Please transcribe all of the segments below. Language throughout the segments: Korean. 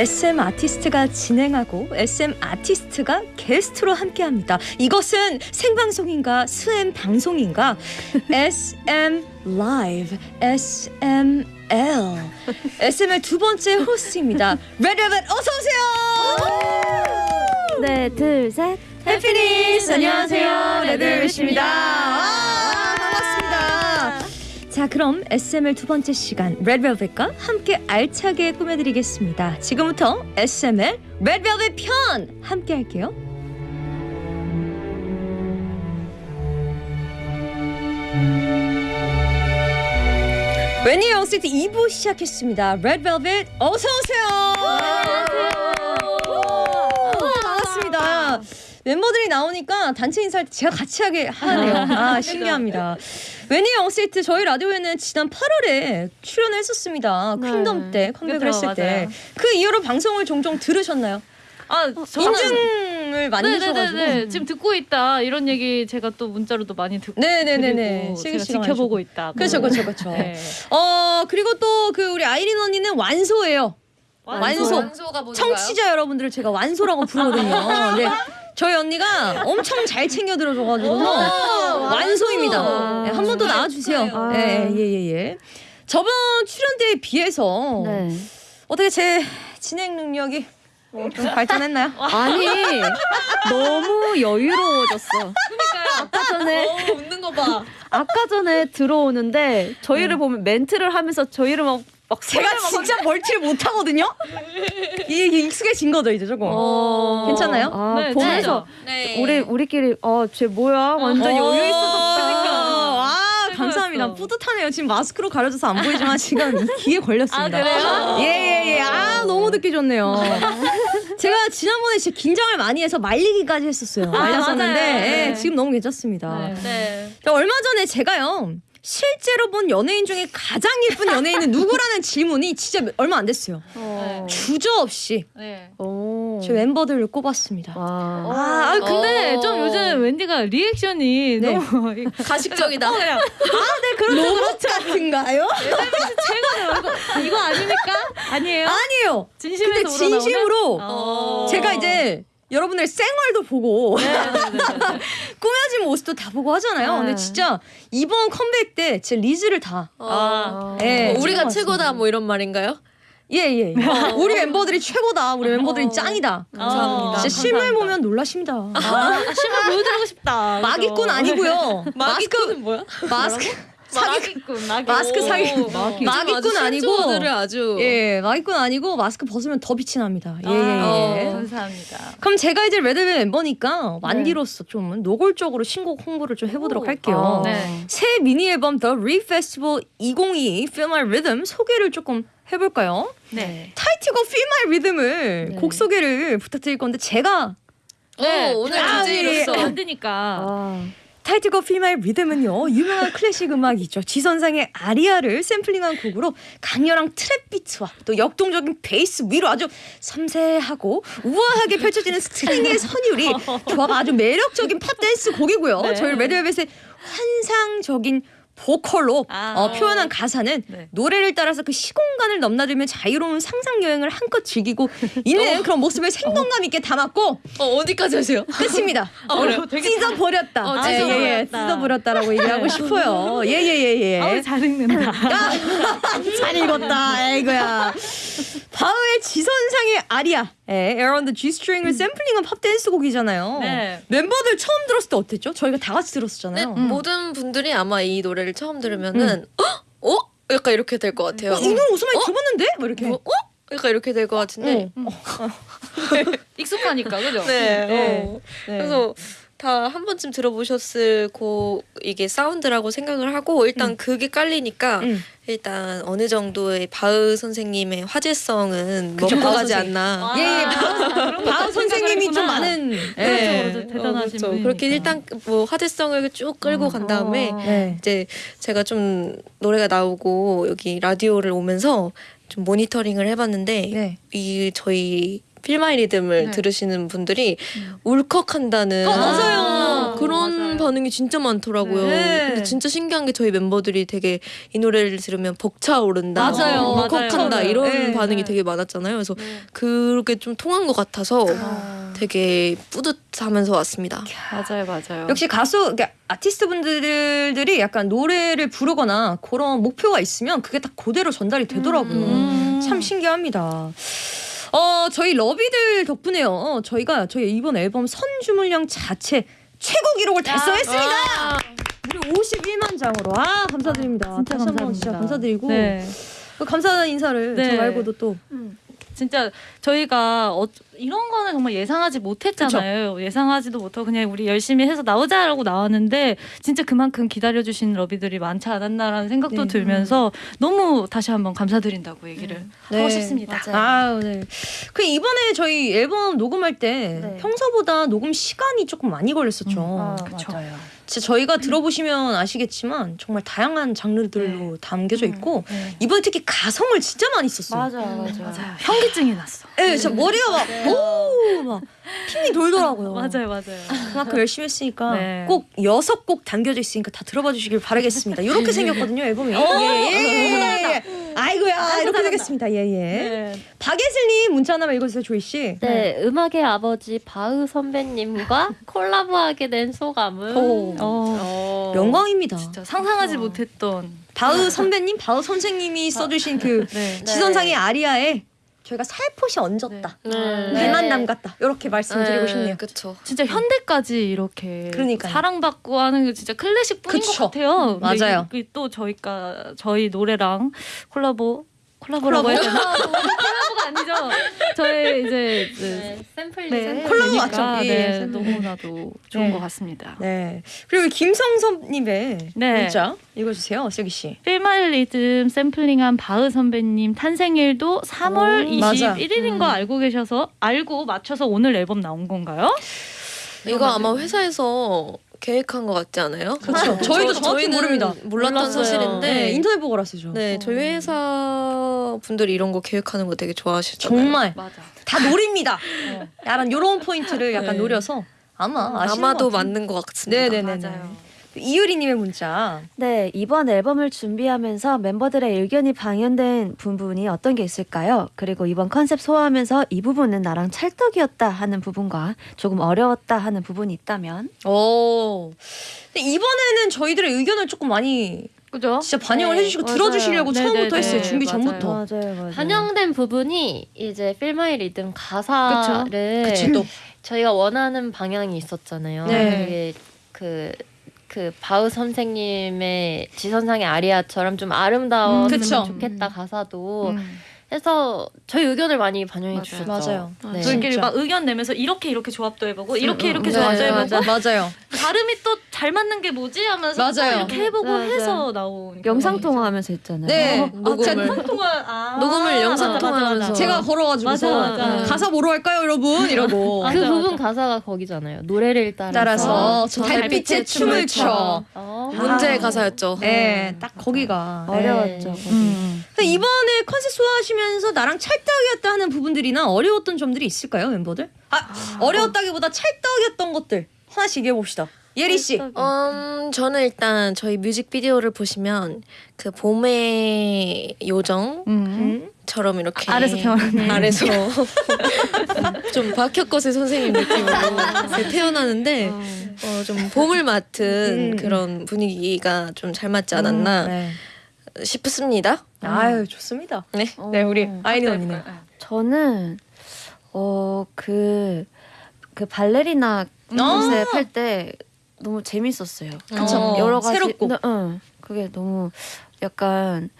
SM 아티스트가 진행하고 SM 아티스트가 게스트로 함께합니다. 이것은 생방송인가 스엠 방송인가? SM Live SML SM의 두 번째 호스트입니다. 레드벨벳 어서 오세요. 네, 둘, 셋. 해피니스 안녕하세요 레드벨벳입니다. 자 그럼 SML 두 번째 시간 레드벨벳과 함께 알차게 꾸며드리겠습니다. 지금부터 SML 레드벨벳 편 함께 할게요. 웬니 영세트 2부 시작했습니다. 레드벨벳 어서 오세요. 반갑습니다. 멤버들이 나오니까 단체 인사할 때 제가 같이 하게 하네요. 아 신기합니다. 웬니 영세트 저희 라디오에는 지난 8월에 출연을 했었습니다. 네. 퀸덤 때 컴백을 했을 때. 그 이후로 방송을 종종 들으셨나요? 아, 인증을 많이 해주셔가지고. 네네네. 지금 듣고 있다 이런 얘기 제가 또 문자로도 많이 듣고 네네네네. 제가 지켜보고 있다. 그렇죠, 그렇죠, 그렇죠. 네. 어 그리고 또 그 우리 아이린 언니는 완소예요. 완소. 완소가 뭔가요? 청취자 여러분들을 제가 완소라고 부르거든요. 네. 저희 언니가 엄청 잘 챙겨 들어줘가지고 완소입니다. 네, 한번 더 나와주세요. 축하해요. 예, 예, 예, 예. 저번 출연 때에 비해서 네. 어떻게 제 진행 능력이 뭐좀 발전했나요? 아니, 너무 여유로워졌어. 아까 전에 어, 웃는 거 봐. 아까 전에 들어오는데 저희를 보면 멘트를 하면서 저희를 막, 막 제가 진짜 멀티를 못하거든요. 이게 익숙해진 거죠 이제 조금. 어... 괜찮아요? 아, 네, 보면서 네. 우리 우리끼리 어쟤 뭐야 완전 여유 있어서 그러니까. 아 감사합니다. 뿌듯하네요. 지금 마스크로 가려져서 안 보이지만 지금 이 귀에 걸렸습니다. 아, 그래요? 예예 예. 아 너무 듣기 좋네요. 제가 지난번에 진짜 긴장을 많이 해서 말리기까지 했었어요. 말렸었는데 맞아요. 예, 네. 지금 너무 괜찮습니다. 네. 네. 자, 얼마 전에 제가요. 실제로 본 연예인 중에 가장 예쁜 연예인은 누구라는 질문이 진짜 얼마 안 됐어요. 어. 주저 없이 네. 오. 제 멤버들을 꼽았습니다. 와. 아, 아, 근데 어. 좀 요즘 웬디가 리액션이 네. 너무 가식적이다. 로봇 같은가요? 이거, 이거 아닙니까? 아니에요? 아니에요. 진심에서 근데? 진심으로 어. 제가 이제 여러분들 생얼도 보고 네, 꾸며진 모습도 다 보고 하잖아요. 네. 근데 진짜 이번 컴백 때 제 리즈를 다 어. 예, 뭐 우리가. 최고다 뭐 이런 말인가요? 예예. 우리 멤버들이 최고다. 우리 멤버들이 어. 짱이다. 감사합니다. 진짜 실물 감사합니다. 보면 놀라십니다. 아, 실물 보여드리고 싶다. 마기꾼 아니고요. 마스크 마기꾼은 뭐야? 마스크 마기꾼, 마기꾼. 마스크 사기 오, 마기- 요즘 마기꾼 아주 아니고 아주 예 마기꾼 아니고 마스크 벗으면 더 빛이 납니다. 아, 예예예. 어. 감사합니다. 그럼 제가 이제 레드벨 멤버니까 완디로서 좀 노골적으로 신곡 홍보를 좀 해보도록 할게요. 아. 네. 새 미니 앨범 The Re Festival 2022 Feel My Rhythm 소개를 조금 해볼까요? 네. 타이틀곡 Feel My Rhythm을 네. 곡 소개를 부탁드릴 건데 제가 네. 어, 오늘 아, DJ로서 예. 만드니까. 아. 타이틀곡 Feel My Rhythm은요 유명한 클래식 음악이죠 G선상의 아리아를 샘플링한 곡으로 강렬한 trap 비트와 또 역동적인 베이스 위로 아주 섬세하고 우아하게 펼쳐지는 string의 선율이 조화가 아주 매력적인 팝 댄스 곡이고요 네. 저희 레드벨벳의 환상적인 보컬로 아. 어, 표현한 가사는 네. 노래를 따라서 그 시공간을 넘나들며 자유로운 상상 여행을 한껏 즐기고 있는 그런 모습을 생동감 있게 담았고 어, 어디까지 하세요? 끝입니다. 어, 그래요? 찢어 버렸다. 어, 예, 예, 예. 찢어버렸다. 찢어 버렸다라고 얘기하고 싶어요. 예예예 예. 아우, 잘 읽는다. 야, 잘 읽었다. 에이거야. 바흐의 지선상의 아리아, 예, Around the G-string을 샘플링한 팝 댄스 곡이잖아요. 네. 멤버들 처음 들었을 때 어땠죠? 저희가 다 같이 들었었잖아요. 네, 모든 분들이 아마 이 노래를 처음 들으면은 어? 어? 약간 이렇게 될 것 같아요. 어, 이 노래 어디서 많이 들어봤는데? 뭐 이렇게. 뭐, 어? 약간 이렇게 될 것 같은데. 어. 익숙하니까, 그죠? 네. 네. 어. 네. 그래서 다 한 번쯤 들어보셨을 곡 이게 사운드라고 생각을 하고 일단 그게 깔리니까 음. 일단 어느 정도의 바흐 선생님의 화제성은 그쵸, 먹고 가지 선생님. 않나. 아, 예, 예. 바흐, 바흐 선생님이 좀 많은 그렇죠, 예, 그렇죠. 대단하신 그렇죠. 분이니까. 그렇게 일단 뭐 화제성을 쭉 끌고 간 다음에 네. 이제 제가 좀 노래가 나오고 여기 라디오를 오면서 좀 모니터링을 해봤는데 네. 이 저희 필마이 리듬을 네. 들으시는 분들이 울컥한다는 어, 맞아요. 그런 맞아요. 반응이 진짜 많더라고요. 네. 근데 진짜 신기한 게 저희 멤버들이 되게 이 노래를 들으면 벅차오른다, 맞아요. 울컥한다 맞아요. 이런 네. 반응이 네. 되게 많았잖아요. 그래서 그렇게 좀 통한 것 같아서 되게 뿌듯하면서 왔습니다. 맞아요, 맞아요. 역시 가수 그러니까 아티스트 분들이 약간 노래를 부르거나 그런 목표가 있으면 그게 딱 그대로 전달이 되더라고요. 음. 참 신기합니다. 어 저희 러비들 덕분에요. 저희가 저희 이번 앨범 선주물량 자체 최고 기록을 달성했습니다. 무려 51만 장으로 아 감사드립니다. 진짜 다시 한번 진짜 감사합니다. 감사드리고 네. 그 감사한 인사를 네. 저 말고도 또 진짜 저희가 어, 이런 거는 정말 예상하지 못했잖아요. 예상하지도 못하고 그냥 우리 열심히 해서 나오자라고 나왔는데 진짜 그만큼 기다려주신 러비들이 많지 않았나라는 생각도 네. 들면서 너무 다시 한번 감사드린다고 얘기를 하고 네. 싶습니다. 아, 네. 그 이번에 저희 앨범 녹음할 때 네. 평소보다 녹음 시간이 조금 많이 걸렸었죠. 아, 그쵸. 맞아요. 진짜 저희가 들어보시면 아시겠지만 정말 다양한 장르들로 담겨져 있고 네. 이번에 특히 가성을 진짜 많이 썼어요. 맞아요, 맞아요. 맞아요. 현기증이 났어. 네, 진짜 머리가 막, 오, 막, 핑이 돌더라고요. 맞아요, 맞아요. 그만큼 열심히 했으니까 네. 꼭 여섯 곡 담겨져 있으니까 다 들어봐 주시길 바라겠습니다. 이렇게 생겼거든요, 앨범이. 예, 예, 예, 예. 아이고야, 이렇게 생겼습니다. 예, 예. 네. 박예슬님 문자 하나만 읽어주세요, 조이 씨. 네, 음악의 아버지 바흐 선배님과 콜라보하게 된 소감은 오. 어, 영광입니다. 진짜 상상하지 못했던. 바흐 선배님, 바흐 선생님이 써주신 그 네. 지선상의 아리아에 저희가 살포시 얹었다. 네. 배만 남갔다. 이렇게 말씀드리고 싶네요. 그렇죠. 진짜 현대까지 이렇게 그러니까요. 사랑받고 하는 게 진짜 클래식 뿐인 그쵸. 것 같아요. 맞아요. 또 저희가 저희 노래랑 콜라보 콜라보라고 해야 되나? 콜라보가 아니죠. 저희 이제 그 네, 샘플 네. 콜라보 맞죠? 예, 네, 샘플. 너무나도 좋은 네. 것 같습니다. 네. 그리고 김성섭님의 네. 문자 읽어주세요, 슬기 씨. 필말 리듬 샘플링한 바흐 선배님 탄생일도 3월 오, 맞아. 21일인 거 알고 계셔서 알고 맞춰서 오늘 앨범 나온 건가요? 이거 아마 회사에서 계획한 것 같지 않아요? 그렇죠. 저희도 정확히 저희는 모릅니다. 몰랐던 몰랐어요. 사실인데 네, 인터넷 보고 알았어요. 네, 저희 회사 분들이 이런 거 계획하는 거 되게 좋아하시잖아요. 정말 맞아. 다 노립니다. 약간 요런 포인트를 약간 네. 노려서 아마 아시는 아마도. 맞는 것 같습니다. 네네네. 맞아요. 이유리님의 문자. 네, 이번 앨범을 준비하면서 멤버들의 의견이 반영된 부분이 어떤 게 있을까요? 그리고 이번 컨셉 소화하면서 이 부분은 나랑 찰떡이었다 하는 부분과 조금 어려웠다 하는 부분이 있다면 오. 근데 이번에는 저희들의 의견을 조금 많이 그죠? 진짜 반영을 네, 해주시고 맞아요. 들어주시려고 네, 처음부터 네, 했어요. 네, 준비 맞아요. 전부터. 맞아요, 맞아요. 반영된 부분이 이제 Feel My Rhythm 가사를 그치 또. 저희가 원하는 방향이 있었잖아요. 네. 그, 그 바우 선생님의 지선상의 아리아처럼 좀 아름다웠으면 음. 좋겠다 가사도 음. 해서 저희 의견을 많이 반영해 맞아요. 주셨죠. 맞아요. 네. 저희끼리. 막 의견 내면서 이렇게 이렇게 조합도 해보고 이렇게 음, 이렇게 음, 조합도 네, 해보고 맞아요. 발음이 또 잘 맞는 게 뭐지 하면서 맞아요. 또 이렇게 해보고 맞아요. 해서 나온 영상 통화하면서 했잖아요. 네. 어, 아, 녹음을. 통화 아, 녹음을 영상 통화하면서. 맞아. 제가 걸어가지고서 맞아, 맞아. 가사 뭐로 할까요, 여러분? 이러고 그 맞아, 부분. 가사가 거기잖아요. 노래를 따라서. 따라서 저 달빛에 춤을 춰. 어. 문제의 가사였죠. 네, 딱 거기가 어려웠죠. 네. 거기. 음. 이번에 컨셉 소화하시면서 나랑 찰떡이었다 하는 부분들이나 어려웠던 점들이 있을까요, 멤버들? 아, 어려웠다기보다 찰떡이었던 것들 하나씩 얘기해 봅시다. 예리 씨. 음, 저는 일단 저희 뮤직비디오를 보시면 그 봄의 요정처럼 음. 이렇게 아래서 태어나는. 아래서 좀 박혁거세 선생님 느낌으로 태어나는데 어, 좀 봄을 맡은 음. 그런 분위기가 좀 잘 맞지 않았나 네. 싶습니다. 아유, 좋습니다. 네. 네, 우리 어. 아이린 언니는. 저는 어그그 그 발레리나 컨셉 할때 너무 재밌었어요. 그쵸. 어, 여러 가지 새롭고. 네, 응. 그게 너무 약간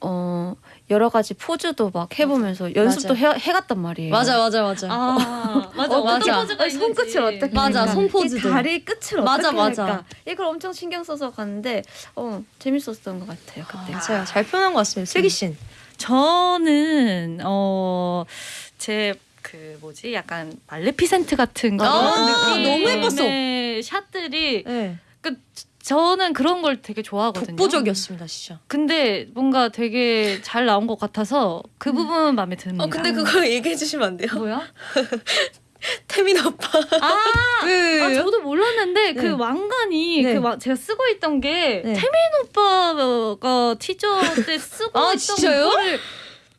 어 여러 가지 포즈도 막 해보면서 연습도 해, 해갔단 말이에요. 맞아, 맞아, 맞아. 아 맞아 어, 맞아. 포즈가 아니, 손끝을. 어떻게 맞아? 손 포즈들. 이 다리 끝을 맞아, 어떻게 맞아. 할까? 이걸 엄청 신경 써서 갔는데 어 재밌었던 것 같아요 그때. 맞아요. 잘 표현한 것 같습니다. 슬기 씨. 저는 어제 그 뭐지 약간 말레피센트 같은 아, 그런 너무 예뻤어. 느낌의 샷들이 네. 그 저는 그런 걸 되게 좋아하거든요. 독보적이었습니다, 진짜. 근데 뭔가 되게 잘 나온 것 같아서 그 부분은 마음에 듭니다. 어 근데 그거 얘기해 주시면 안 돼요? 뭐야? 태민 오빠. 아, 왜, 아 왜요? 저도 몰랐는데 네. 그 왕관이 네. 그 와- 제가 쓰고 있던 게 네. 태민 오빠가 티저 때 쓰고 아, 있던? 거를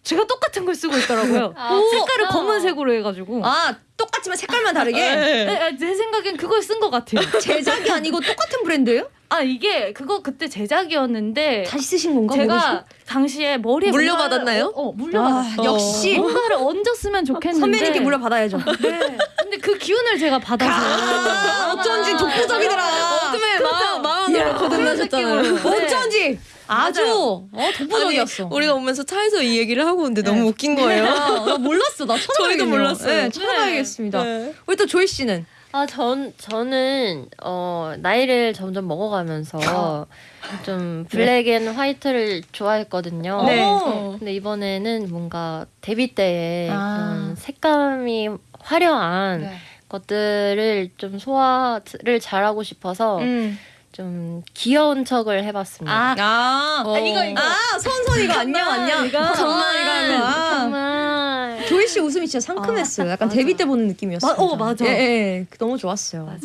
제가 똑같은 걸 쓰고 있더라고요. 색깔을 검은색으로 해가지고. 아, 똑같지만 색깔만 다르게? 네, 아, 제 생각엔 그걸 쓴 것 같아요. 제작이 아니고 똑같은 브랜드예요? 아 이게 그거 그때 제작이었는데 다시 쓰신 건가? 제가 당시에 머리에 물려받았나요? 어, 어. 물려받았어. 아, 역시 뭔가를 얹었으면 좋겠는데 선배님께 물려받아야죠. 네. 근데 그 기운을 제가 받아서 아, 어쩐지 독보적이더라. 어둠의 마음 마음으로 거듭나셨잖아요. 네. 어쩐지 아주. 어, 독보적이었어. 우리가 오면서 차에서 이 얘기를 하고 오는데 너무 웃긴 거예요. 아, 나 몰랐어. 나 찾아봐야겠네요. 저희도 몰랐어요. 네, 찾아봐야겠습니다. 네. 우리 또 조이 씨는 아, 전 저는 어 나이를 점점 먹어가면서 좀 black and white를 좋아했거든요. 네. 어. 근데 이번에는 뭔가 데뷔 때에 아. 좀 색감이 화려한 네. 것들을 좀 소화를 잘하고 싶어서 음. 좀 귀여운 척을 해봤습니다. 아, 아, 어. 이거 이거. 아, 선선 이거 안녕 안녕. 이거. 정말 이거 이거. 아. 정말 조이 씨 웃음이 진짜 상큼했어요. 약간 데뷔 때 보는 느낌이었어요. 마- 어, 맞아. 예, 예, 너무 좋았어요. 맞아요.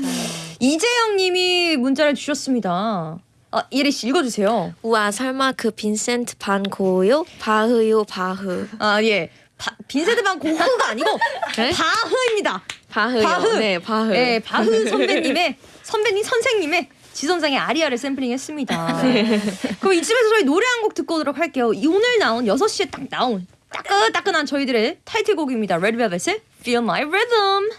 이재영님이 문자를 주셨습니다. 아, 예리 씨 읽어주세요. 우와 설마 그 빈센트 반 고요? 바흐요 바흐. 아 예. 바, 빈세드 반 고흐가 아니고 네? 바흐입니다. 바흐요. 바흐. 네 바흐. 예, 바흐 선배님의 선배님 선생님의 지선상의 아리아를 샘플링했습니다. 그럼 이쯤에서 저희 노래 한 곡 듣고 오도록 할게요. 이 오늘 나온 6시에 딱 나온 따끈따끈한 저희들의 타이틀곡입니다. 레드벨벳의 Feel My Rhythm.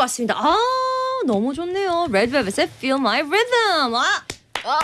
듣고 왔습니다. 아 너무 좋네요. 레드벨벳의 Feel My Rhythm. 아, 아,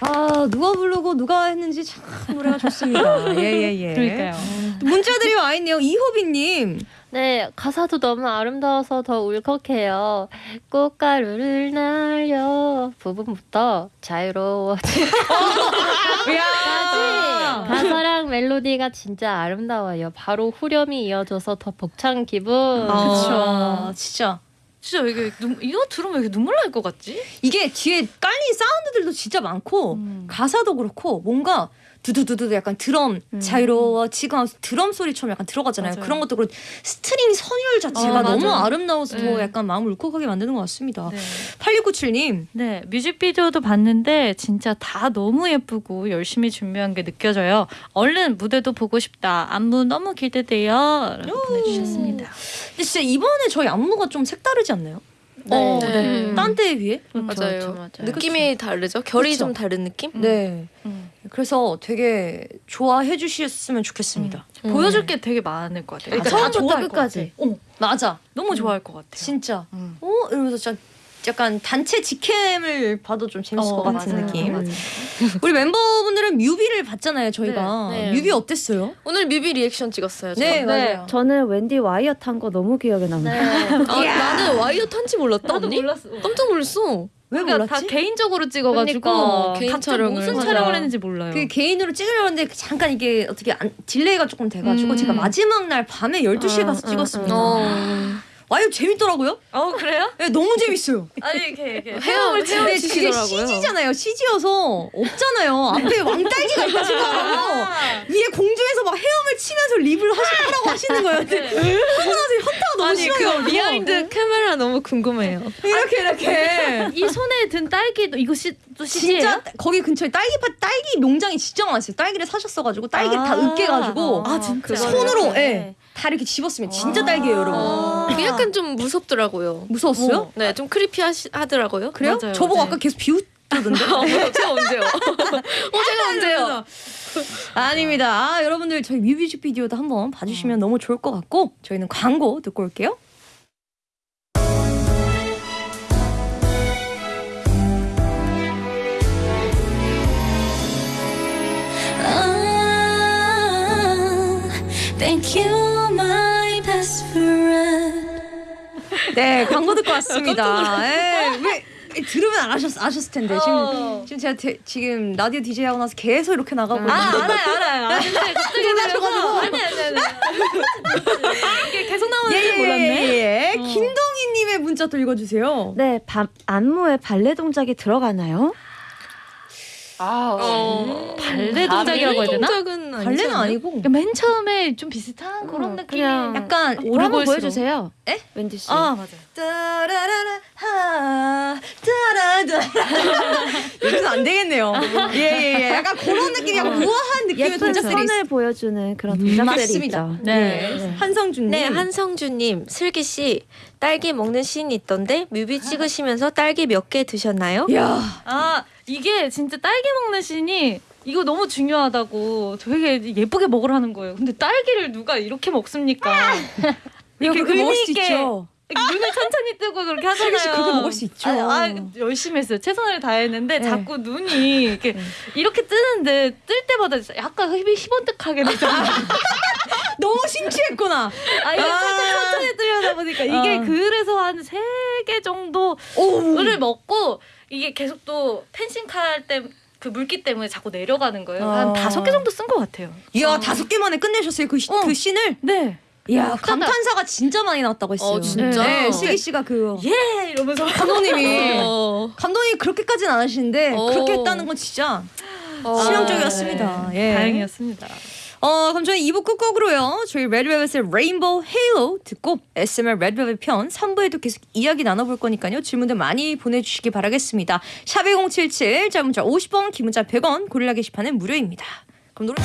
아 누가 부르고 누가 했는지 참 노래가 좋습니다. 예예 예. 그러니까요. 문자들이 와 있네요. 이호빈님. 네, 가사도 너무 아름다워서 더 울컥해요. 꽃가루를 날려 부분부터 자유로워지. 야. 가사랑 멜로디가 진짜 아름다워요. 바로 후렴이 이어져서 더 벅찬 기분. 아, 그쵸. 진짜 진짜 왜 이게 눈, 이거 들으면 왜 이렇게 눈물 날 것 같지? 이게 뒤에 깔린 사운드들도 진짜 많고 음. 가사도 그렇고 뭔가 두두두두 약간 드럼 자유로워지고 하면서 드럼 소리처럼 약간 들어가잖아요. 맞아요. 그런 것도 그렇고 string 선율 자체가 아, 너무 맞아요. 아름다워서 더 네. 약간 마음을 울컥하게 만드는 것 같습니다. 네. 8697님. 네, 뮤직비디오도 봤는데 진짜 다 너무 예쁘고 열심히 준비한 게 느껴져요. 얼른 무대도 보고 싶다. 안무 너무 기대돼요. 라고 보내주셨습니다. 근데 진짜 이번에 저희 안무가 좀 색다르지 않나요? 네. 네. 딴 때에 비해? 맞아요. 느낌이 다르죠. 결이 그쵸. 좀 다른 느낌? 네. 음. 그래서 되게 좋아해 주셨으면 좋겠습니다. 음. 보여줄 게 되게 많을 것 같아요. 그러니까 다 처음부터 끝까지. 어, 맞아. 너무 좋아할 것 같아요. 진짜. 음. 어? 이러면서 진짜 약간 단체 직캠을 봐도 좀 재밌을 어, 것 같은 맞아요. 느낌. 맞아요. 우리 멤버분들은 뮤비를 봤잖아요, 저희가. 네, 네. 뮤비 어땠어요? 오늘 뮤비 리액션 찍었어요. 저. 네, 맞아요. 저는 wendy 와이어 탄 거 너무 기억에 남아요. 아, 나는 와이어 탄지 몰랐다 나도 언니. 몰랐어. 깜짝 놀랐어. 왜 그러니까 몰랐지? 다 개인적으로 찍어가지고 그러니까, 개인 각자 촬영을. 무슨 맞아. 촬영을 했는지 몰라요. 그 개인으로 찍으려고 했는데 잠깐 이게 어떻게 안, delay가 조금 돼가지고 음. 제가 마지막 날 밤에 12시에 가서 찍었습니다. 어. 와이어 재밌더라고요. 어 그래요? 네, 너무 재밌어요. 아니 이렇게 이렇게 근데 그게 CG더라고요. CG잖아요. CG여서 없잖아요. 앞에 왕딸기가 있다 생각하고 위에 공중에서 막 헤엄을 치면서 lip을 하시, 하라고 하시는 거예요. 근데 하고 나서 현타가 너무 아니 심해요. 그거 behind 카메라 너무 궁금해요. 이렇게 이렇게 이 손에 든 딸기도 이거 시, 또 CG예요? 진짜 거기 근처에 딸기밭 딸기 농장이 진짜 많았어요. 딸기를 사셨어가지고 딸기 다 으깨가지고 아, 진짜? 손으로 네. 예, 다 이렇게 집었으면 진짜 딸기예요, 여러분. 어, 그게 약간 좀 무섭더라고요. 무서웠어요? 네, 좀 크리피하더라고요. 그래요? 맞아요, 저보고 맞아요. 아까 계속 비웃 그러던데. 제가 언제요? 어 제가 언제요? 아닙니다. 아, 여러분들 저희 뮤직비디오도 한번 봐주시면 너무 좋을 것 같고 저희는 광고 듣고 올게요. Thank you, my best friend. 네, 광고 듣고 왔습니다. 예, 왜 들으면 안 아셨, 아셨을 텐데 지금 지금 제가 대- 지금 라디오 DJ 하고 나서 계속 이렇게 나가고 있는데 알아요, 알아요. 아는데 갑자기 하셔가지고. 아니 아니 아니. 이게 계속 나오는 예, 줄 예, 몰랐네. 예, 예. 김동희님의 문자 또 읽어주세요. 네, 밤, 안무에 발레 동작이 들어가나요? 어, 발레 동작이라고 해야 되나? 동작은 발레는? 아니고 그러니까 맨 처음에 좀 비슷한 그런 음, 느낌이 그냥 약간 오라 한번 오르골수로. 보여주세요. 에? wendy 씨. 아 맞아요. 따라라라 하 따라다 이건 안 되겠네요. 예예 예. 약간 그런 느낌, 약간 우아한 느낌의 동작들이 있- 선을 보여주는 그런 동작들이 맞습니다. 있죠. 네. 네. 한성준님. 네, 한성주님, 슬기 씨, 딸기 먹는 씬이 있던데 뮤비 찍으시면서 딸기 몇 개 드셨나요? 야. 아 이게 진짜 딸기 먹는 씬이 이거 너무 중요하다고 되게 예쁘게 먹으라는 거예요. 근데 딸기를 누가 이렇게 먹습니까? 이렇게 이렇게 먹을 수 의미 있게. 눈을 천천히 뜨고 그렇게 하잖아요. 씨 그렇게 먹을 수 있죠. 아, 아, 열심히 했어요. 최선을 다했는데 네. 자꾸 눈이 이렇게 이렇게 뜨는데 뜰 때마다 약간 흡이 희번뜩하게 되잖아요. 너무 심취했구나. 아 이게 아. 천천히 뜨려다 보니까 이게 어. 그래서 한 세 개 정도를 오. 먹고 이게 계속 또 펜싱 칼 때 그 물기 때문에 자꾸 내려가는 거예요. 어. 한 다섯 개 정도 쓴 것 같아요. 이야 다섯 개 만에 끝내셨어요 그, 시, 어. 그 씬을. 네. 이야 감탄사가 진짜 많이 나왔다고 했어요. 어, 진짜? 네, 슬기 씨가 그예 이러면서 감독님이 어, 감독님 그렇게까지는 안 하시는데 어. 그렇게 했다는 건 진짜 어. 치명적이었습니다. 예. 다행이었습니다. 어 그럼 저희 2부 끝곡으로요. 저희 레드벨벳의 레인보우 헤일로 듣고 SMR 레드벨벳 편 3부에도 계속 이야기 나눠볼 거니까요. 질문들 많이 보내주시기 바라겠습니다. 샵1077 짧은 문자 50원 긴 문자 100원 고릴라 게시판은 무료입니다. 그럼 노래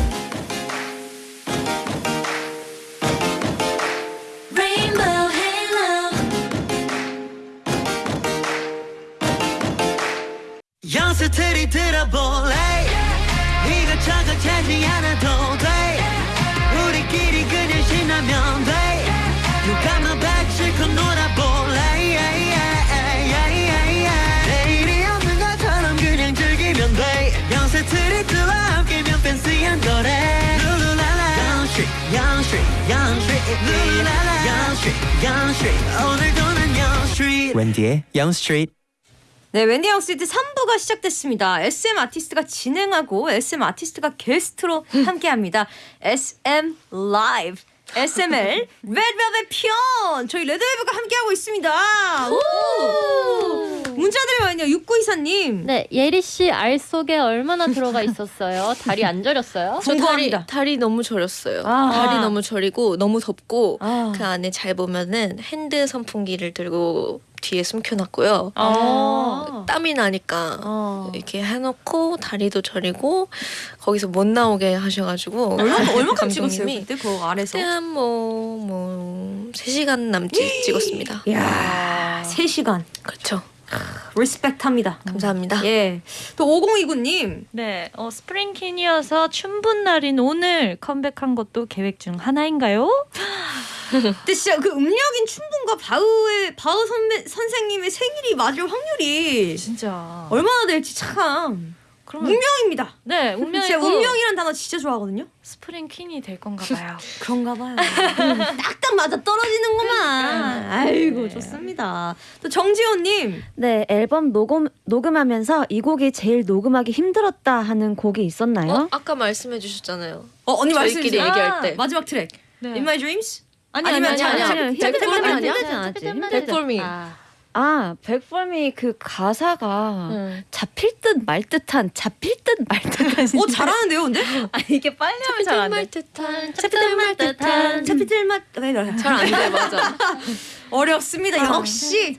Rainbow halo. 연습들이 들어볼래 이것저것 찾지 않아도 영스 영스 오늘도 난 영스 웬디의 영 스트리트 네, 웬디의 영스트리트 3부가 시작됐습니다. SM 아티스트가 진행하고 SM 아티스트가 게스트로 함께합니다. SM Live. SML 레드벨벳 편 저희 레드벨벳과 함께하고 있습니다. 오! 문자들이 많네요. 6924님. 네, 예리 씨 알 속에 얼마나 들어가 있었어요? 다리 안 저렸어요? 저 다리, 궁금합니다. 다리 너무 저렸어요. 아. 다리 너무 저리고 너무 덥고 아. 그 안에 잘 보면은 핸드 선풍기를 들고 뒤에 숨겨놨고요. 아. 땀이 나니까 어. 이렇게 해놓고 다리도 저리고 거기서 못 나오게 하셔가지고 얼마 얼마큼 찍었어요 그때 그 아래서? 한뭐뭐 3시간 남짓 찍었습니다. 야, 3시간. 그렇죠. respect합니다. 감사합니다. 예. 또 5029님. 네, 어, spring queen이어서 춘분 날인 오늘 컴백한 것도 계획 중 하나인가요? 근데 진짜 그 음력인 춘분과 바흐의 바흐 선배 선생님의 생일이 맞을 확률이 진짜. 얼마나 될지 참 그러면 운명입니다. 네, 제가 운명이고 운명이라는 단어 진짜 좋아하거든요. 스프링킨이 될 건가 봐요. 그런가 봐요. 딱딱 맞아 떨어지는구만. 아이고 좋습니다. 또 정지호님. 네, 앨범 녹음 녹음하면서 이 곡이 제일 녹음하기 힘들었다 하는 곡이 있었나요? 어, 아까 말씀해 주셨잖아요. 어 언니 말씀해 얘기할 때. 마지막 트랙. 네. In My Dreams. 아니 아니면 아니 자- 아니. 자- 아니요, 자- 힘들지 자- 않았지. 자- 힘들지 않았지. 백골미. 아, 아, 백범이 그 가사가 응. 잡힐 듯 말 듯한 잡힐 듯 말 듯한 어 잘하는데요, 근데? 아니 이게 빨리 하면 잘 안 돼. 말 듯한 짭짤 말 듯한 차피들 맛. 네, 네. 잘안 돼 맞아. 어렵습니다. 역시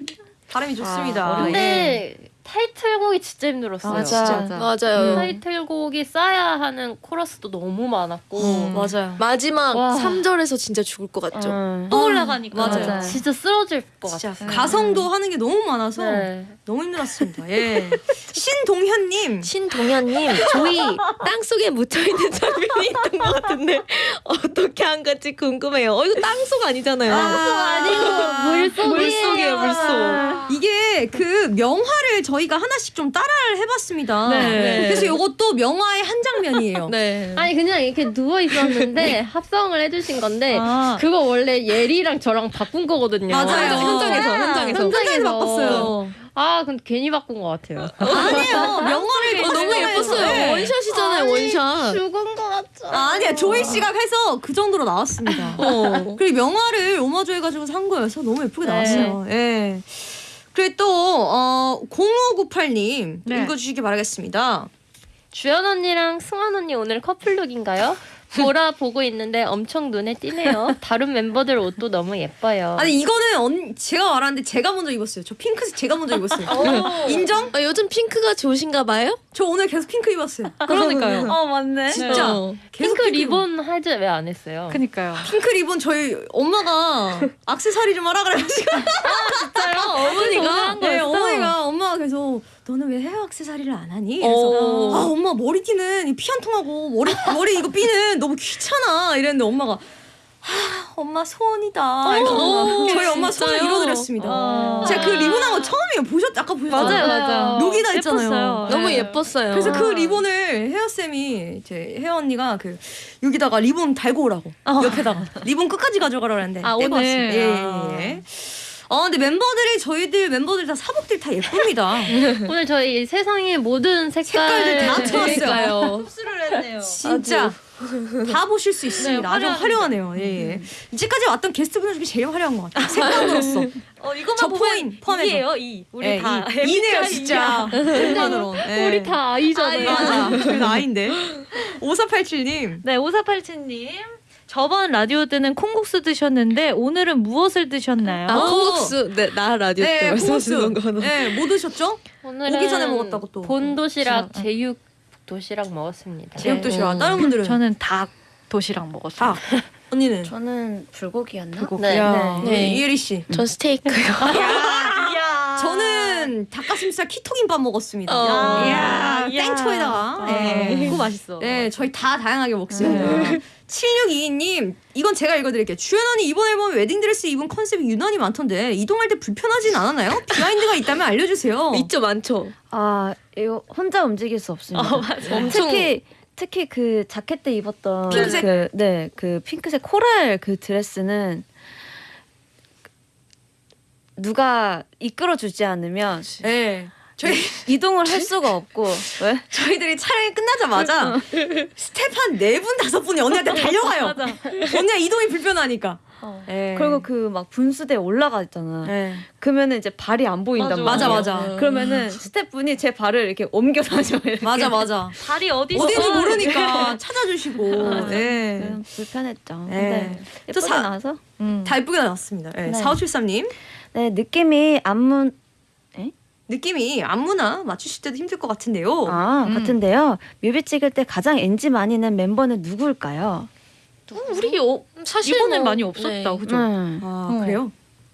발음이 좋습니다. 근데 타이틀곡이 진짜 힘들었어요. 맞아. 맞아요. 타이틀곡이 쌓아야 하는 코러스도 너무 많았고 음. 맞아요. 마지막 와. 3절에서 진짜 죽을 것 같죠. 음. 또 올라가니까. 맞아요. 맞아요. 진짜 쓰러질 것 진짜 같아요. 가성도 하는 게 너무 많아서 네. 너무 힘들었습니다. 예. 신동현님. 신동현님 조이 땅 속에 묻혀 있는 장면이 있던 것 같은데 어떻게 한 건지 궁금해요. 어 이거 땅 속 아니잖아요. 아니고 물속이에요, 물속. 이게 그 명화를 저희가 하나씩 좀 따라를 해봤습니다. 네. 그래서 이것도 명화의 한 장면이에요. 네. 아니 그냥 이렇게 누워 있었는데 합성을 해주신 건데 아. 그거 원래 예리랑 저랑 바꾼 거거든요. 맞아요. 현장에서 현장에서. 현장에서 바꿨어요. 아 근데 괜히 바꾼 것 같아요. 아니에요. 명화를 어, 너무 예뻤어요. 네. 원샷이잖아요, 원샷. 죽은 것 같죠. 아 니야 조이 씨가 해서 그 정도로 나왔습니다. 어. 그리고 명화를 오마주 해가지고 산 거여서 너무 예쁘게 네. 나왔어요. 예. 그리고 또 어, 0598님 네. 읽어주시기 바라겠습니다. 주연 언니랑 승환 언니 오늘 커플룩인가요? 보라 보고 있는데 엄청 눈에 띄네요. 다른 멤버들 옷도 너무 예뻐요. 아니 이거는 언, 제가 말하는데 제가 먼저 입었어요. 저 핑크색 제가 먼저 입었어요. 인정? 아, 요즘 핑크가 좋으신가 봐요? 저 오늘 계속 핑크 입었어요. 그러니까요. 어 맞네. 진짜 어. 계속 핑크 핑크 리본 하지 왜 안 했어요? 그니까요. 핑크 리본 저희 엄마가 악세사리 좀 하라 그래가지고 진짜요? 어머니가 네, 어머니가 엄마가 계속 너는 왜 헤어 악세사리를 안 하니? 그래서 어. 아 엄마 머리띠는 피 안 통하고 머리 머리 이거 핀은 너무 귀찮아 이랬는데 엄마가 아 엄마 소원이다. 이러면서 저희 엄마 소원을 진짜요? 이뤄드렸습니다. 어. 제가 그 리본한 거 처음이에요. 보셨 아까 보셨잖아요. 맞아요, 맞아요. 녹이다 했잖아요. 예뻤어요. 너무 네. 예뻤어요. 그래서 그 리본을 헤어 쌤이 제 헤어 언니가 그 여기다가 리본 달고 오라고 옆에다가 리본 끝까지 가져가라 그랬는데 아, 오늘? 왔어요. 예, 아. 예, 예. 어 근데 멤버들이 저희들 멤버들 다 사복들 다 예쁩니다. 오늘 저희 세상의 모든 색깔 색깔들 다 네. 쳐왔어요. 그러니까요. 흡수를 했네요. 진짜 다 보실 수 있습니다. 아주 화려하네요. 예, 예. 이제까지 왔던 게스트분들 중에 제일 화려한 것 같아요. 색감으로서. 어 이거만 저 보면 포함해서. 이. 우리 예, 다 이, 이네요 진짜. 웬만으로. 예. 우리 다 아이잖아요. 맞아. 그래도 아인데. 5487님. 네, 5487님. 저번 라디오 때는 콩국수 드셨는데 오늘은 무엇을 드셨나요? 아, 콩국수. 네, 나 라디오 때 네, 말씀하시는 콩국수. 거는. 네, 뭐 드셨죠? 오늘은 오기 전에 먹었다고 또. 본 도시락 도시락, 제육 도시락 먹었습니다. 제육 도시락. 음. 다른 분들은 저는 닭 도시락 먹었어요. 닭. 언니는 저는 불고기였나? 불고기. 네. 야, 네. 네. 이혜리 씨. 전 스테이크요. 저는 닭가슴살 키토김밥 먹었습니다. 어. 이야, 이야. 땡초에다가. 아, 네. 그거 맛있어. 네, 저희 다 다양하게 먹습니다. 7622님, 이건 제가 읽어드릴게요. 주연 언니 이번 앨범 웨딩드레스 입은 컨셉이 유난히 많던데 이동할 때 불편하진 않았나요? behind가 있다면 알려주세요. 있죠, 많죠. 아 이거 혼자 움직일 수 없습니다. 엄청 특히 특히 그 자켓 때 입었던 핑크색? 그, 네, 그 핑크색 코랄 그 드레스는 누가 이끌어주지 않으면 네. 저희 이동을 할 수가 없고 왜? 저희들이 촬영이 끝나자마자 스텝 한 네 분 다섯 분이 언니한테 달려가요. 언니가 이동이 불편하니까. 네. 그리고 그 막 분수대 올라가 있잖아. 네. 그러면은 이제 발이 안 보인단 맞아 말이야. 맞아. 그러면은 스태프분이 제 발을 이렇게 옮겨 다녀요. 맞아 맞아. 다리 어디 어딘지 모르니까 찾아주시고. 네. 좀 불편했죠. 네. 예쁘게 사- 나와서 음. 다 예쁘게 나왔습니다. 네. 네. 4573님. 네 느낌이 안무 느낌이 안무나 맞추실 때도 힘들 것 같은데요. 아 음. 같은데요. 뮤비 찍을 때 가장 NG 많이 낸 멤버는 누구일까요? 우리 어, 사실 이번엔 뭐, 많이 없었다. 네. 그죠? 음. 아, 어. 그래요?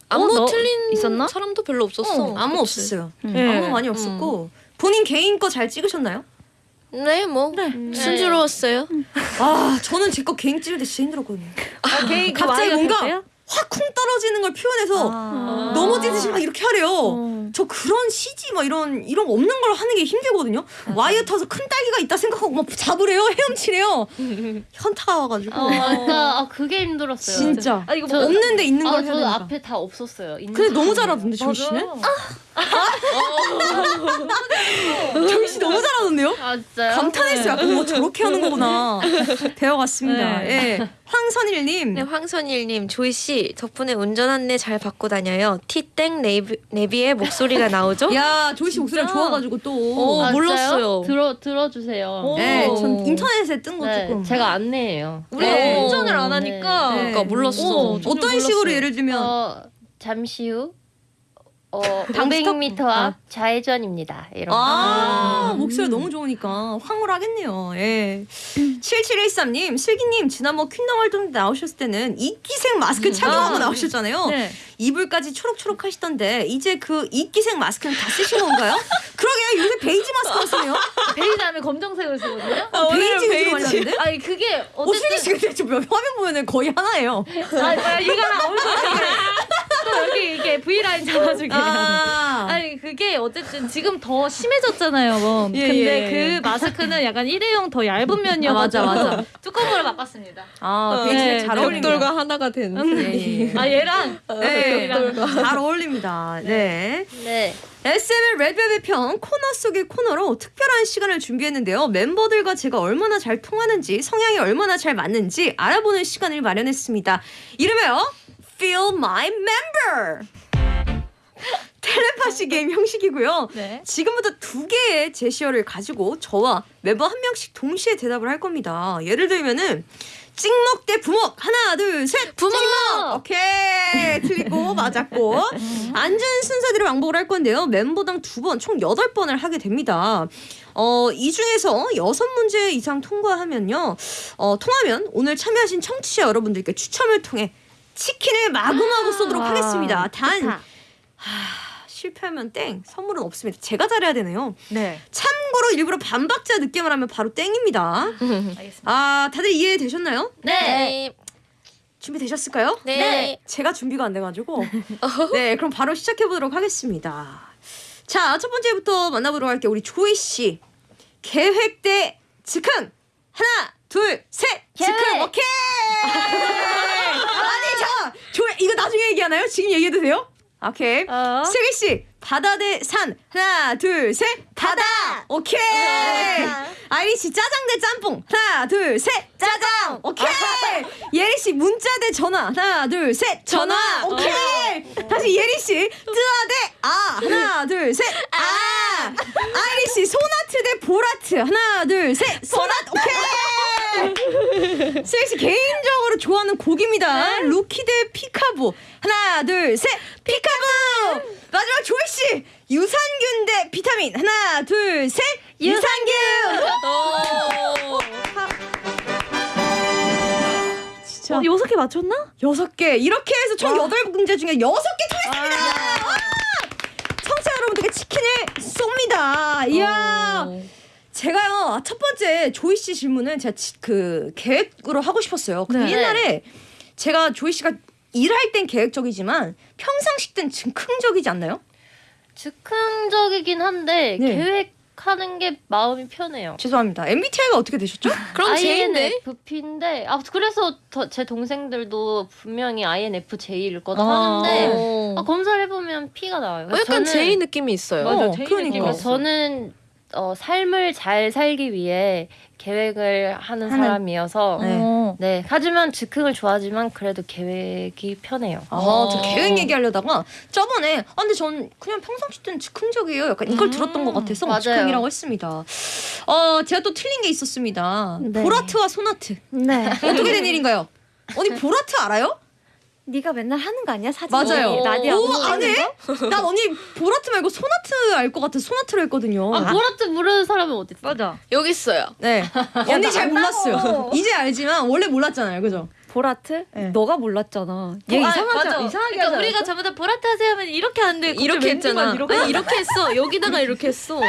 안무 어, 너 틀린 있었나? 사람도 별로 없었어. 어, 그치? 없었어요. 음. 네. 아무 많이 없었고 본인 개인 거 잘 찍으셨나요? 네, 뭐 순조로웠어요. 아 저는 제 거 개인 찍을 때 진짜 힘들었거든요. 아, 개인 갑자기 뭔가? 확 쿵 떨어지는 걸 표현해서 아. 넘어지듯이 막 이렇게 하래요. 어. 저 그런 CG 막 이런 이런 거 없는 걸 하는 게 힘들거든요. 와이어 타서 큰 딸기가 있다 생각하고 막 잡으래요, 헤엄치래요. 현타가 와가지고 어, 아, 그게 힘들었어요. 진짜 아 이거 저- 뭐 없는데 있는 걸 아, 해야 저 되니까. 앞에 다 없었어요. 있는 근데 너무. 잘하던데 조이 씨는? 맞아. 조이 씨 너무 잘하던데요? 아 진짜요? 감탄했어요. 약간 뭐 저렇게 하는 거구나. 배워갔습니다. 네. 예. 황선일님. 네, 황선일님, 조이 씨 덕분에 운전 안내 잘 받고 다녀요. 티땡 네비, 네비의 목소리가 나오죠? 야 조이 씨 목소리가 좋아가지고 또. 어, 아, 몰랐어요. 들어 들어주세요. 네, 오. 전 인터넷에 뜬거 네, 조금. 제가 안내해요. 우리 네. 운전을 안 하니까. 네. 그러니까 몰랐어. 어, 전혀 어떤 식으로 몰랐어요. 예를 들면 어, 잠시 후 어, 당직 톱? 500m 앞 좌회전입니다. 이런 아, 거. 목소리 너무 좋으니까 황홀하겠네요. 예. 7713님, 슬기님, 지난번 퀸덤 활동 때 나오셨을 때는 이끼색 마스크 착용하고 나오셨잖아요. 네. 이불까지 초록초록 하시던데, 이제 그 이끼색 마스크는 다 쓰신 건가요? 그러게, 요새 베이지 마스크 쓰네요. 베이지 다음에 검정색을 쓰거든요. 베이지 위주로 말렸는데? 아니 그게 어, 어쨌든 씨 근데 지금 화면 보면은 거의 하나예요. 아, 아, 이거랑 어울리는 또 여기 이게 V 라인 잡아주기. 아, 아니 그게 어쨌든 지금 더 심해졌잖아요. 뭐. 예, 근데 예. 그 마스크는 약간 일회용 더 얇은 면이어가지고 아, 맞아, 맞아. 뚜껑으로 바꿨습니다. 아 베이지 네, 잘 어울립니다. 벽돌과 하나가 된. 예, 예. 아 얘랑 네, 벽돌과. 잘 어울립니다. 네. 네. SM의 레드벨벳 편 코너 속의 코너로 특별한 시간을 준비했는데요. 멤버들과 제가 얼마나 잘 통하는지, 성향이 얼마나 잘 맞는지 알아보는 시간을 마련했습니다. 이름하여 Feel My Member! 텔레파시 게임 형식이고요. 네. 지금부터 두 개의 제시어를 가지고 저와 멤버 한 명씩 동시에 대답을 할 겁니다. 예를 들면은 찍먹 대 부먹. 하나 둘 셋. 부먹! 오케이. 틀리고 맞았고. 앉은 순서대로 왕복을 할 건데요. 멤버당 두 번 총 여덟 번을 하게 됩니다. 어 이 중에서 여섯 문제 이상 통과하면요. 어 통하면 오늘 참여하신 청취자 여러분들께 추첨을 통해 치킨을 마구마구 쏘도록 하겠습니다 단 좋다. 실패하면 땡 선물은 없습니다 제가 잘해야 되네요 네. 참고로 일부러 반박자 늦게만 하면 바로 땡입니다 알겠습니다. 아 다들 이해되셨나요? 네. 준비되셨을까요? 네. 제가 준비가 안 돼가지고 네 그럼 바로 시작해 보도록 하겠습니다. 자 첫 번째부터 만나보도록 할게요. 우리 조이 씨 계획 대 즉흥 하나 둘셋 즉흥! 오케이 이 이거 나중에 얘기하나요? 지금 얘기해도 돼요? 오케이 어. 슬기 씨 바다 대 산. 하나 둘 셋. 바다. 오케이. 아이리 씨 짜장 대 짬뽕. 하나 둘 셋. 짜장. 오케이. 예리 씨 문자 대 전화. 하나 둘 셋. 전화. 오케이. 다시 예리 씨 뜨아 대 아. 하나 둘 셋. 아. 아이리 씨 손하트 대 볼하트. 하나 둘 셋. 손하트. 오케이. 슬기 씨 개인적으로 좋아하는 곡입니다. 루키 대 Peek-A-Boo. 하나 둘 셋. Peek-A-Boo. 마지막 조이 씨 유산균 대 비타민 하나 둘 셋 유산균 진짜 어, 여섯 개 맞췄나? 여섯 개 이렇게 해서 총 여덟 문제 중에 여섯 개 통했습니다. 와! 청취자 여러분들께 치킨을 쏩니다. 이야. 제가요 첫 번째 조이 씨 질문은 제가 지- 그 계획으로 하고 싶었어요. 근데 네. 옛날에 제가 조이 씨가 일할 땐 계획적이지만 평상시 땐 즉흥적이지 않나요? 즉흥적이긴 한데 네. 계획하는 게 마음이 편해요. 죄송합니다. MBTI가 어떻게 되셨죠? 그럼 제인데. INFP인데 아 그래서 더, 제 동생들도 분명히 INFJ일 거다 아. 하는데 어. 아, 검사를 해보면 P가 나와요. 어, 약간 제이 느낌이 있어요. 맞아, 어, 제이 그러니까. 느낌이 있어. 저는 어, 삶을 잘 살기 위해 계획을 하는, 하는. 사람이어서 네. 어. 네 하지만 즉흥을 좋아하지만 그래도 계획이 편해요. 아, 저 계획 얘기하려다가 저번에 아 근데 전 그냥 평상시 때는 즉흥적이에요. 약간 이걸 들었던 것 같아서 맞아요. 즉흥이라고 했습니다. 어, 제가 또 틀린 게 있었습니다. 네. 보라트와 소나트 네. 어떻게 된 일인가요? 언니 보라트 알아요? 네가 맨날 하는 거 아니야 사진? 맞아요. 나디아 오, 뭐안 해? 난 언니 보라트 말고 소나트 알 것 같아서 소나트를 했거든요. 아 보라트 모르는 사람은 어디 있어? 맞아. 여기 있어요. 네. 언니 잘 몰랐어요. 이제 알지만 원래 몰랐잖아요. 그죠? 보라트? 네. 너가 몰랐잖아. 얘 아, 이상하지 맞아. 이상하게 그러니까 우리가 않았어? 저보다 보라트 하세요 하면 이렇게 하는데 이렇게 했잖아. 이렇게 아니 이렇게 했어. 여기다가 이렇게 했어. 어.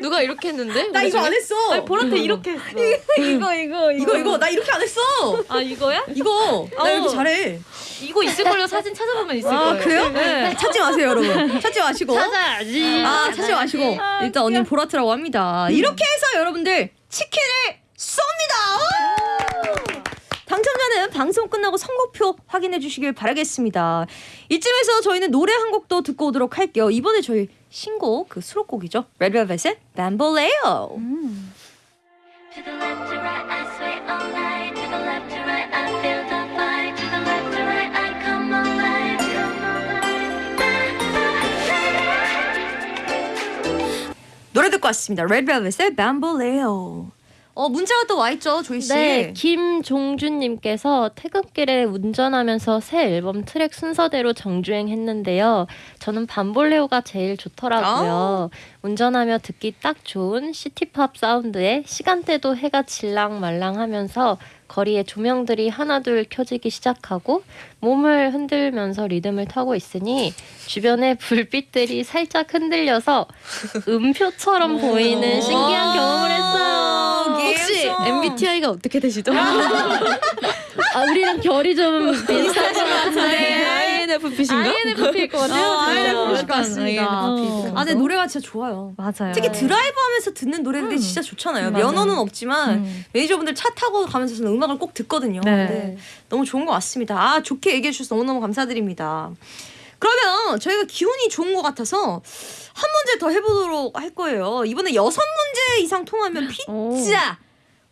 누가 이렇게 했는데? 나 이거 안 했어. 보라트 이렇게 했어. 이거 이거 이거 이거 나 이렇게 안 했어. 아 이거야? 이거 나 이렇게 어. 잘해. 이거 있을 걸요 사진 찾아보면 있을 아 거예요. 그래요? 네. 찾지 마세요 여러분. 찾지 마시고. 찾아야지. 아 찾지 마시고 일단 언니 보라트라고 합니다. 이렇게 해서 여러분들 치킨을 쏩니다. 당첨자는 방송 끝나고 선곡표 확인해 주시길 바라겠습니다. 이쯤에서 저희는 노래 한 곡도 듣고 오도록 할게요. 이번에 저희 신곡 그 수록곡이죠. 레드벨벳의 Bamboleo. 노래 듣고 왔습니다. 레드벨벳의 Bamboleo. 어 문자가 또 와 있죠, 조이 씨. 네, 김종준님께서 퇴근길에 운전하면서 새 앨범 트랙 순서대로 정주행했는데요. 저는 밤볼레오가 제일 좋더라고요. 운전하며 듣기 딱 좋은 시티팝 사운드에 시간대도 해가 질랑말랑하면서 거리에 조명들이 하나둘 켜지기 시작하고 몸을 흔들면서 리듬을 타고 있으니 주변의 불빛들이 살짝 흔들려서 음표처럼 보이는 신기한 경험을 했어요. MBTI가 어떻게 되시죠? 아, 우리랑 결이 좀 비슷하신 것 같은데. INFP신가? INFP일 것 같아요. 어, INFP 일것 약간 같습니다. 어. 아, 근데 노래가 진짜 좋아요. 맞아요. 특히 드라이브 하면서 듣는 노래들이 진짜 좋잖아요. 면허는 없지만 음. 매니저분들 차 타고 가면서 저는 음악을 꼭 듣거든요. 네. 네. 너무 좋은 것 같습니다. 아, 좋게 얘기해 주셔서 너무너무 감사드립니다. 그러면 저희가 기운이 좋은 것 같아서 한 문제 더 해보도록 할 거예요. 이번에 여섯 문제 이상 통하면 피자.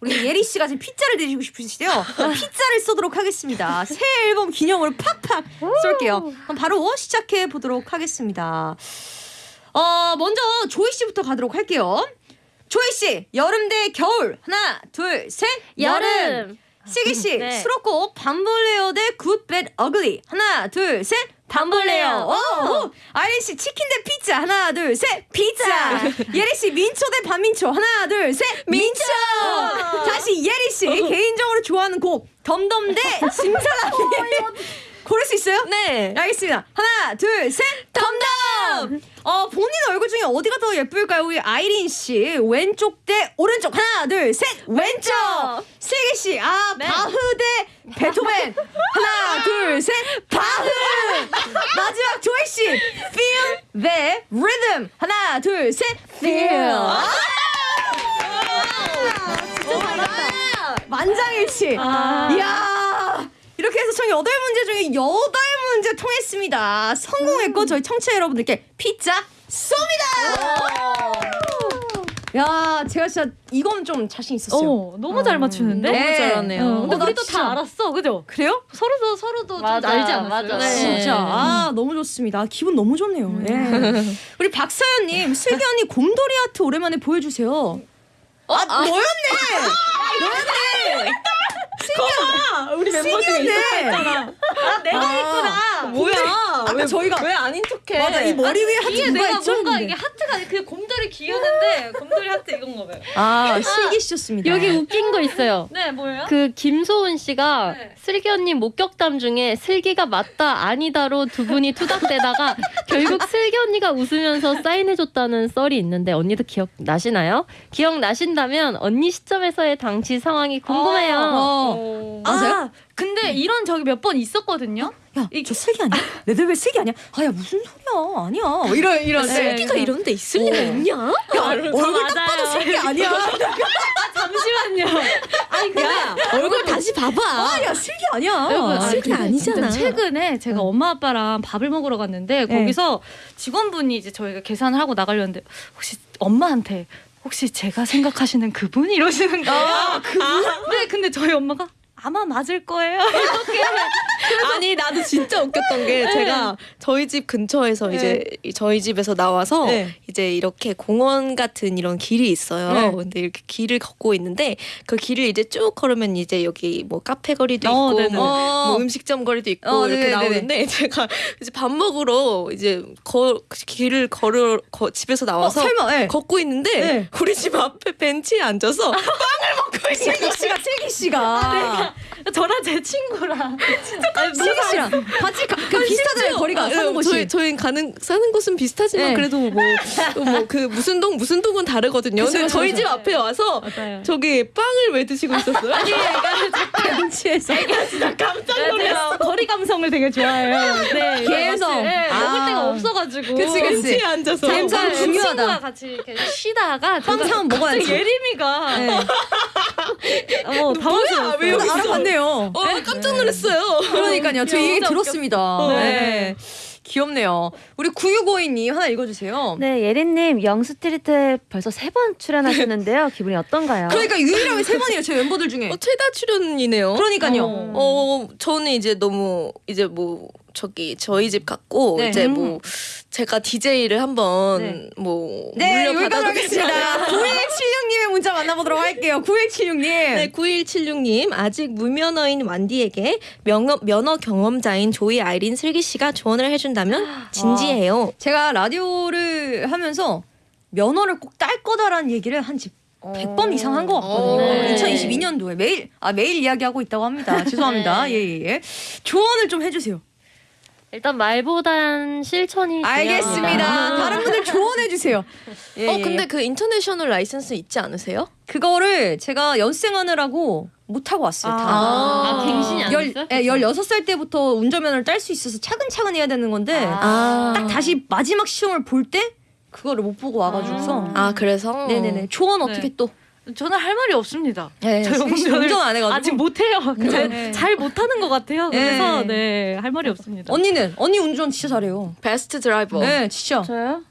우리 예리 씨가 지금 피자를 드시고 싶으시대요. 피자를 쏘도록 하겠습니다. 새 앨범 기념으로 팍팍 쏠게요. 그럼 바로 시작해 보도록 하겠습니다. 어, 먼저 조이 씨부터 가도록 할게요. 조이 씨, 여름 대 겨울. 하나, 둘, 셋. 여름. 슬기 씨, 네. 수록곡 Bamboleo 대 Good, Bad, Ugly. 하나, 둘, 셋. Bamboleo. 오! 아이린 씨, 치킨 대 피자. 하나, 둘, 셋. 피자. 예리 씨, 민초 대 반민초. 하나, 둘, 셋. 민초. 다시 예리 씨, 개인적으로 좋아하는 곡. Dumb Dumb 대 짐살라빔. 고를 수 있어요? 네. 알겠습니다. 하나, 둘, 셋. Dumb Dumb. 어, 본인 얼굴 중에 어디가 더 예쁠까요? 우리 아이린 씨. 왼쪽 대 오른쪽. 하나, 둘, 셋. 왼쪽. 슬기 씨. 아, 바흐 대 베토벤. 하나, 둘, 셋. 바흐. 마지막 조이 씨. Feel the rhythm. 하나, 둘, 셋. Feel. 만장일치. 이야. 총 여덟 문제 중에 여덟 문제 통했습니다. 성공했고 저희 청취자 여러분들께 피자 쏩니다. 야, 제가 진짜 이건 좀 자신 있었어요. 어, 너무 잘 맞추는데? 너무 잘하네요. 어, 근데 어, 나 우리도 진짜- 다 알았어, 그죠? 그래요? 서로도 서로도 좀 맞아, 알지 않았어요? 맞아. 네. 진짜 아 너무 좋습니다. 기분 너무 좋네요. 예. 우리 박사연님 슬기 언니 곰돌이 아트 오랜만에 보여주세요. 아, 너였네. 너였네. 슬기야. 우리 멤버 중에 있었잖아. 아 내가 있구나. 뭐야? 아까 저희가 왜 아닌 척해? 맞아 이 머리 위에 하트 이게 누가 내가 있죠? 뭔가. 이게 하트가 아니 그 곰돌이 귀여운데 곰돌이 하트 이건가 봐요. 아 슬기 씨였습니다. 여기 웃긴 거 있어요. 네, 뭐예요? 그 김소은 씨가 네. 슬기 언니 목격담 중에 슬기가 맞다 아니다로 두 분이 투닥대다가 결국 슬기 언니가 웃으면서 사인해줬다는 썰이 있는데 언니도 기억 나시나요? 기억 나신다면 언니 시점에서의 당시 상황이 궁금해요. 어. 맞아요? 아, 근데 이런 적이 몇 번 있었거든요. 야, 저 슬기 아니야? 레드벨 슬기 아니야? 아, 야 무슨 소리야? 아니야. 뭐 이런 이런 슬기가 이런 데 있을 리가 있냐? 야, 얼굴 딱 봐도 슬기 아니야. 잠시만요. 아니 야 얼굴 다시 봐봐. 아, 야 슬기 아니야. 여러분, 아, 슬기 근데 아니잖아. 최근에 제가 엄마 아빠랑 밥을 먹으러 갔는데 네. 거기서 직원분이 이제 저희가 계산을 하고 나가려는데 혹시 엄마한테 혹시 제가 생각하시는 그분 이러시는 거예요. 아, 그분? 네, 근데 저희 엄마가 아마 맞을 거예요. 이렇게 아니 나도 진짜 웃겼던 게 제가 저희 집 근처에서 이제 이 저희 집에서 나와서 네. 이제 이렇게 공원 같은 이런 길이 있어요. 네. 근데 이렇게 길을 걷고 있는데 그 길을 이제 쭉 걸으면 이제 여기 뭐 카페 거리도 어, 있고. 뭐, 어. 뭐 음식점 거리도 있고 어, 이렇게 네네네. 나오는데 제가 이제 밥 먹으러 이제 거 길을 걸어 거, 집에서 어, 나와서 설마 예. 걷고 있는데 네. 우리 집 앞에 벤치에 앉아서 빵을 먹 고 있어요. 슬기 씨가 슬기 씨가 저랑 제 친구랑 슬기 씨랑 같이 가, 그 비슷하잖아요 거리가 아, 사는 예, 곳이. 저희 저희 가는 사는 곳은 비슷하지만 네. 그래도 뭐뭐그 무슨 동 무슨 동은 다르거든요. 근데 저희. 집 앞에 와서 맞아요. 저기 빵을 왜 드시고 있었어요? 아니 벤치에서 깜짝 놀랐어. 거리 감성을 되게 좋아해요. 네, 개성. 네, 아. 먹을 데가 없어가지고. 그치, 그치. 앉아서 그 중요하다. 같이 이렇게 쉬다가 빵 사면 먹어야지. 예림이가 네. 어, 당황스러웠어요. 왜 여기 있어? 알아봤네요. 어 깜짝 놀랐어요. 그러니까요. 저이 얘기 들었습니다. 웃겼어. 네. 귀엽네요. 우리 9652님 하나 읽어주세요. 네, 예린님 영스트리트에 벌써 세 번 출연하셨는데요. 기분이 어떤가요? 그러니까 유일하게 세 번이에요. 제 멤버들 중에. 어, 최다 출연이네요. 그러니까요. 어. 어 저는 이제 너무 이제 뭐 저기 저희 집 갔고 네. 이제 뭐 제가 DJ를 한번 네. 뭐 네? 하겠습니다. 9176님의 문자 만나보도록 할게요. 9176님. 네, 9176님 아직 무면허인 완디에게 면허, 면허 경험자인 조이 아이린 슬기 씨가 조언을 해준다면 진지해요. 제가 라디오를 하면서 면허를 꼭 딸 거다라는 얘기를 한집 100번 이상 한 것 같거든요. 네. 2022년도에 매일 아 매일 이야기하고 있다고 합니다. 죄송합니다. 네. 예예 예. 조언을 좀 해주세요. 일단 말보단 실천이 알겠습니다. 중요합니다. 다른 분들 조언해 주세요. 예, 어 예. 근데 그 international license 있지 않으세요? 그거를 제가 연습생하느라고 못 하고 왔어요. 다. 아, 갱신이 안 열, 됐어요? 예, 16살 때부터 운전면허를 딸 수 있어서 차근차근 해야 되는 건데 아. 딱 다시 마지막 시험을 볼 때 그거를 못 보고 와가지고서 아 그래서 네네네 조언 어떻게 네. 또 저는 할 말이 없습니다. 네, 씨 운전을 운전 안 해가지고 아직 못해요. 잘, 네. 잘 못하는 것 같아요. 그래서 네. 네할 말이 없습니다. 언니는 언니 운전 진짜 잘해요. 베스트 드라이버. 네 진짜 저요?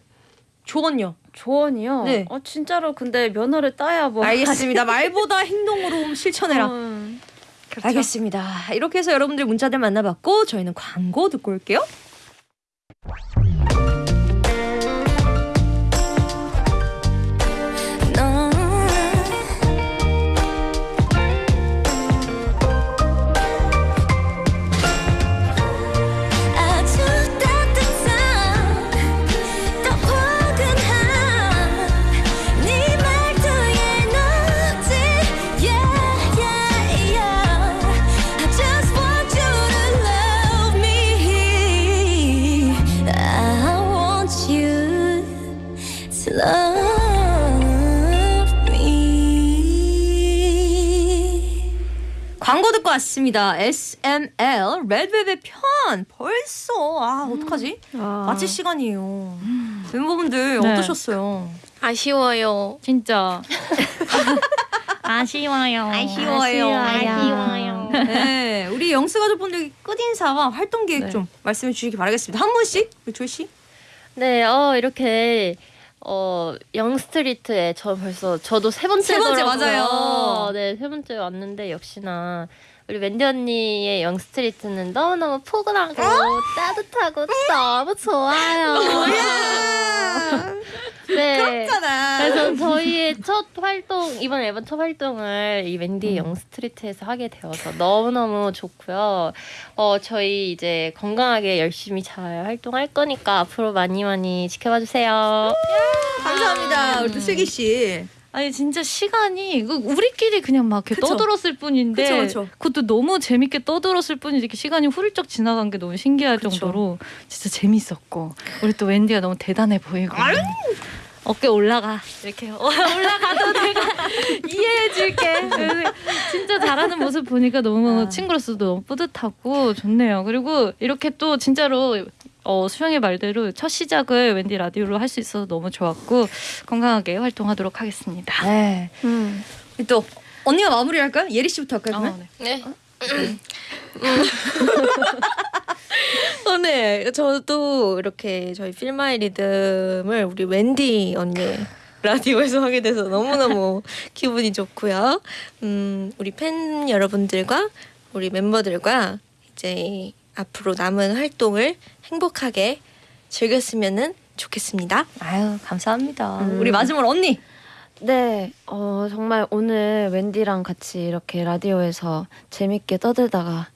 조언요. 조언이요? 네. 어 진짜로 근데 면허를 따야 뭐 알겠습니다. 말보다 행동으로 실천해라. 음. 알겠습니다. 이렇게 해서 여러분들 문자들 만나봤고 저희는 광고 듣고 올게요. 왔습니다. SML 레드벨벳 편 벌써 아 어떡하지? 마칠 시간이에요. 멤버분들 네. 어떠셨어요? 아쉬워요. 진짜 아쉬워요. 아쉬워요. 아쉬워요. 네, 우리 영스 가족분들 끝인사와 활동 계획 네. 좀 말씀해 주시기 바라겠습니다. 한 분씩 우리 조이 씨. 네, 어 이렇게 어 영스트리트에 저 벌써 저도 세 번째 세 번째, 맞아요. 네, 세 번째 왔는데 역시나 우리 wendy 언니의 영스트리트는 너무 너무 포근하고 따뜻하고 너무 좋아요. 네. 그래서 저희의 첫 활동 이번 앨범 첫 활동을 이 웬디 영스트리트에서 하게 되어서 너무 너무 좋고요. 어 저희 이제 건강하게 열심히 잘 활동할 거니까 앞으로 많이 많이 지켜봐 주세요. 감사합니다. 우리 또 슬기 씨. 아니 진짜 시간이 그 우리끼리 그냥 막 이렇게 그쵸. 떠들었을 뿐인데 그쵸, 그쵸. 것도 너무 재밌게 떠들었을 뿐이지 이렇게 시간이 후루쩍 지나간 게 너무 신기할. 정도로 진짜 재밌었고 우리 또 웬디가 너무 대단해 보이고 어깨 올라가 이렇게 어, 올라가도 내가 이해해줄게 진짜 잘하는 모습 보니까 너무 아. 친구로서도 너무 뿌듯하고 좋네요 그리고 이렇게 또 진짜로 어, 수영의 말대로 첫 시작을 웬디 라디오로 할 수 있어서 너무 좋았고 건강하게 활동하도록 하겠습니다. 네. 음. 또 언니가 마무리할까요? 예리 씨부터 할까요? 그러면? 어, 네. 네. 어, 네. 저도 이렇게 저희 필마의 리듬을 우리 웬디 언니 라디오에서 하게 돼서 너무너무 기분이 좋고요. 음, 우리 팬 여러분들과 우리 멤버들과 이제 앞으로 남은 활동을 행복하게 즐겼으면 좋겠습니다. 아유 감사합니다. 음. 우리 마지막으로 언니. 네, 어, 정말 오늘 wendy랑 같이 이렇게 라디오에서 재밌게 떠들다가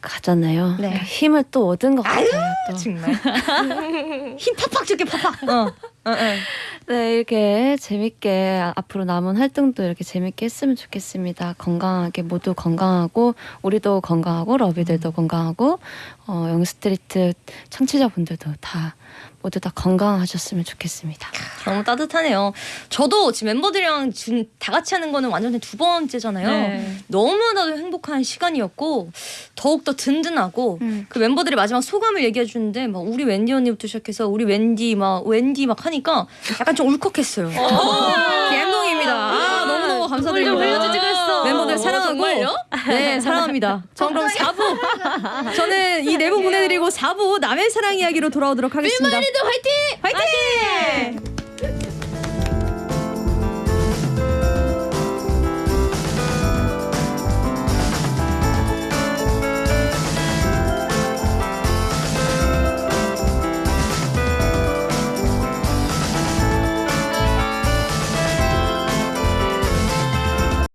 가잖아요. 네. 힘을 또 얻은 것 아유, 같아요. 또. 정말 힘 팍팍 줄게 팍팍. 어. 네, 이렇게 재밌게 앞으로 남은 활동도 이렇게 재밌게 했으면 좋겠습니다. 건강하게 모두 건강하고 우리도 건강하고 러비들도 건강하고 어, 영스트리트 청취자분들도 다 모두 다 건강하셨으면 좋겠습니다. 너무 따뜻하네요. 저도 지금 멤버들이랑 지금 다 같이 하는 거는 완전 두 번째잖아요. 네. 너무나도 행복한 시간이었고 더욱 더 든든하고 음. 그 멤버들이 마지막 소감을 얘기해 주는데 막 우리 wendy 언니부터 시작해서 우리 wendy 막 wendy 막 하니까 약간 좀 울컥했어요. 감동입니다. 아 너무 너무 감사드립니다. 멤버들 어, 사랑하고? 네 사랑합니다. 전 그럼 4부 저는 이 네 분 보내드리고 4부 남의 사랑 이야기로 돌아오도록 하겠습니다. 화이팅!